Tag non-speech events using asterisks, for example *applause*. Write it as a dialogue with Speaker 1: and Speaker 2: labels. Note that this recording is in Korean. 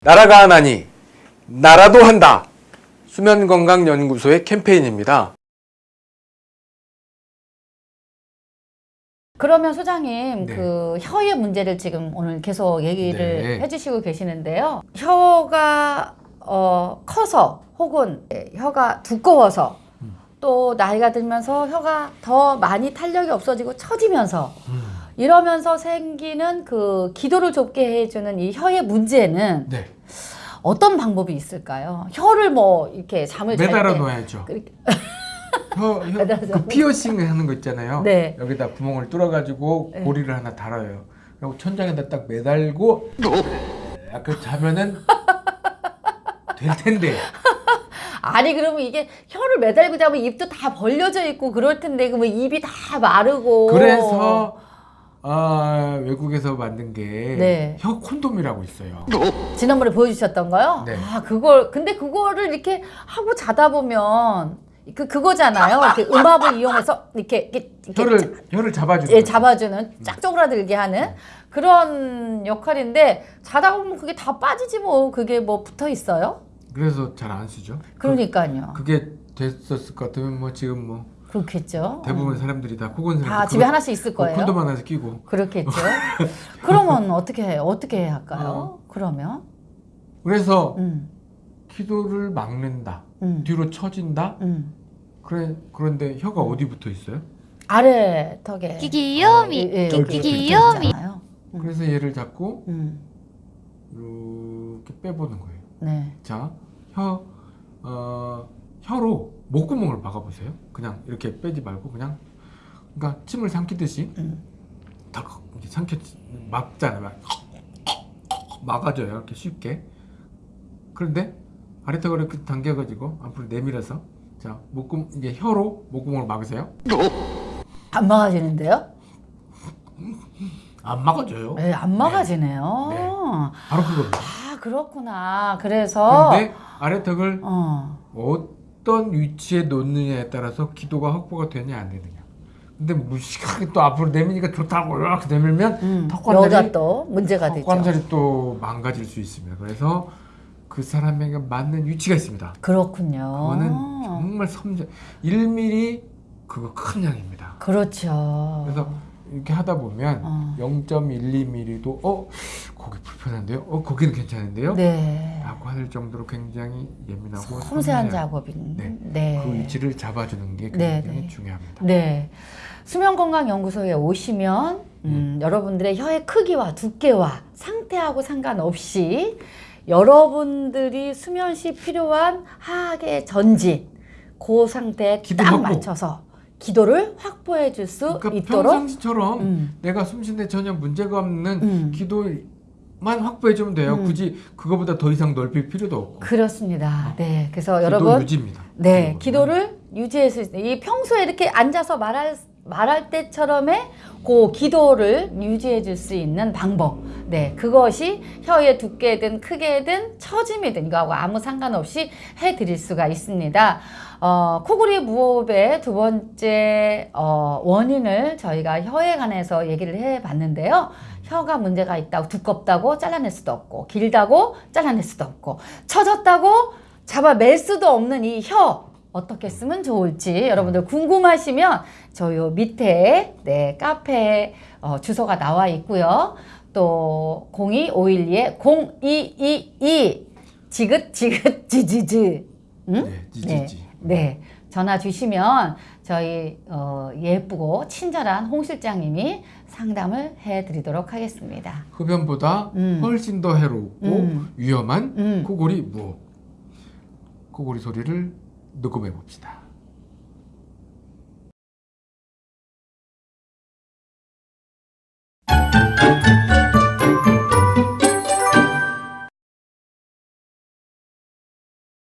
Speaker 1: 나라가 하나니 나라도 한다. 수면건강연구소의 캠페인입니다.
Speaker 2: 그러면 소장님
Speaker 1: 네.
Speaker 2: 그 혀의 문제를 지금 오늘 계속 얘기를
Speaker 1: 네.
Speaker 2: 해주시고 계시는데요. 혀가 어, 커서 혹은 혀가 두꺼워서
Speaker 1: 음.
Speaker 2: 또 나이가 들면서 혀가 더 많이 탄력이 없어지고 처지면서
Speaker 1: 음.
Speaker 2: 이러면서 생기는 그 기도를 좁게 해주는 이 혀의 문제는
Speaker 1: 네.
Speaker 2: 어떤 방법이 있을까요? 혀를 뭐 이렇게 잠을 잘
Speaker 1: 매달아
Speaker 2: 때
Speaker 1: 놓아야죠. *laughs* 혀, 혀. 그 피어싱 하는 거 있잖아요.
Speaker 2: 네.
Speaker 1: 여기다 구멍을 뚫어가지고
Speaker 2: 네.
Speaker 1: 고리를 하나 달아요. 그리고 천장에다 딱 매달고 약간 자면은 될 텐데. *laughs*
Speaker 2: 아니 그러면 이게 혀를 매달고 자면 입도 다 벌려져 있고 그럴 텐데 그러면 입이 다 마르고
Speaker 1: 그래서 아, 외국에서 만든 게
Speaker 2: 네.
Speaker 1: 혀 콘돔이라고 있어요.
Speaker 2: 지난번에 보여주셨던 거요?
Speaker 1: 네.
Speaker 2: 아 그걸 근데 그거를 이렇게 하고 자다 보면 그 그거잖아요. 이렇게 음압을 이용해서 이렇게 이렇게, 이렇게
Speaker 1: 혀를 혀를 잡아주는
Speaker 2: 예. 잡아주는 쫙 쪼그라들게 하는 그런 역할인데 자다 보면 그게 다 빠지지 뭐 그게 뭐 붙어 있어요?
Speaker 1: 그래서 잘 안 쓰죠.
Speaker 2: 그러니까요.
Speaker 1: 그게 됐었을 것 같으면 뭐 지금 뭐
Speaker 2: 그렇겠죠.
Speaker 1: 대부분 사람들이 다 코곤
Speaker 2: 다 집에 하나씩 있을
Speaker 1: 그
Speaker 2: 거예요.
Speaker 1: 콘돔 하나씩 끼고
Speaker 2: 그렇겠죠. *laughs* 그러면 어떻게 해? 어떻게 해야 할까요? 그러면
Speaker 1: 그래서
Speaker 2: 음,
Speaker 1: 기도를 막는다
Speaker 2: 음,
Speaker 1: 뒤로 처진다
Speaker 2: 음.
Speaker 1: 그래 그런데 혀가 어디 붙어 있어요?
Speaker 2: 아래 턱에
Speaker 3: 귀요미
Speaker 2: 예, 예,
Speaker 1: 여기
Speaker 2: 여기
Speaker 3: 귀요미.
Speaker 2: 있잖아요. 음.
Speaker 1: 그래서 얘를 잡고
Speaker 2: 음,
Speaker 1: 이렇게 빼보는 거예요.
Speaker 2: 네.
Speaker 1: 자, 혀, 어, 혀로 목구멍을 막아보세요. 그냥 이렇게 빼지 말고 그냥 그러니까 침을 삼키듯이
Speaker 2: 음.
Speaker 1: 탁 이렇게 삼켜 막잖아요. 막 막아줘요. 이렇게 쉽게. 그런데 아래턱을 이렇게 당겨가지고 앞으로 내밀어서 자 목구 이게 혀로 목구멍을 막으세요.
Speaker 2: 안 막아지는데요?
Speaker 1: 안 막아줘요.
Speaker 2: 네, 안 막아지네요.
Speaker 1: 네. 바로 그겁니다.
Speaker 2: 아 그렇구나. 그래서
Speaker 1: 그런데 아래턱을
Speaker 2: 어,
Speaker 1: 어떤 위치에 놓느냐에 따라서 기도가 확보가 되냐 안 되느냐. 근데 무식하게 또 앞으로 내미니까 좋다고 이렇게 내밀면
Speaker 2: 음,
Speaker 1: 턱 관절이
Speaker 2: 여기가 또 문제가 되죠.
Speaker 1: 턱 관절이 또 망가질 수 있습니다. 그래서 그 사람에게 맞는 위치가 있습니다.
Speaker 2: 그렇군요.
Speaker 1: 그거는 정말 섬세 1mm 그거 큰 양입니다.
Speaker 2: 그렇죠.
Speaker 1: 그래서 이렇게 하다 보면
Speaker 2: 어.
Speaker 1: 0.12mm도 어 거기 불편한데요? 어 거기는 괜찮은데요?
Speaker 2: 네.
Speaker 1: 라고 할 정도로 굉장히 예민하고
Speaker 2: 섬세한 작업인.
Speaker 1: 네.
Speaker 2: 네.
Speaker 1: 그 위치를 잡아주는 게
Speaker 2: 네,
Speaker 1: 굉장히
Speaker 2: 네.
Speaker 1: 중요합니다.
Speaker 2: 네. 수면건강연구소에 오시면 음, 여러분들의 혀의 크기와 두께와 상태하고 상관없이 여러분들이 수면 시 필요한 하악의 전진 그 상태에 딱. 맞춰서 기도를 확보해 줄수
Speaker 1: 그러니까
Speaker 2: 있도록
Speaker 1: 평상시처럼
Speaker 2: 음,
Speaker 1: 내가 숨 쉬는데 전혀 문제가 없는
Speaker 2: 음.
Speaker 1: 기도만 확보해 주면 돼요.
Speaker 2: 음.
Speaker 1: 굳이 그거보다 더 이상 넓힐 필요도 없고.
Speaker 2: 그렇습니다. 네. 그래서
Speaker 1: 기도
Speaker 2: 여러분
Speaker 1: 유지입니다.
Speaker 2: 네. 기도를 유지할 수 있어요. 이 평소에 이렇게 앉아서 말할 말할 때처럼의 그 기도를 유지해 줄 수 있는 방법. 네, 그것이 혀의 두께든 크게든 처짐이든 이거하고 아무 상관없이 해 드릴 수가 있습니다. 어, 코골이 무호흡의 두 번째 어, 원인을 저희가 혀에 관해서 얘기를 해 봤는데요. 혀가 문제가 있다고 두껍다고 잘라낼 수도 없고 길다고 잘라낼 수도 없고 처졌다고 잡아맬 수도 없는 이 혀 어떻게 쓰면 좋을지 여러분들 궁금하시면 저 요 밑에 네 카페 어, 주소가 나와 있고요. 또 02512에 0222 지긋 지긋 *laughs* 지지지 응?
Speaker 1: 네, 지지지.
Speaker 2: 네. 전화 주시면 저희 어, 예쁘고 친절한 홍 실장님이 상담을 해드리도록 하겠습니다.
Speaker 1: 흡연보다
Speaker 2: 음.
Speaker 1: 훨씬 더 해롭고
Speaker 2: 음.
Speaker 1: 위험한
Speaker 2: 음.
Speaker 1: 코골이 무호흡. 코골이 소리를 녹음해 봅시다.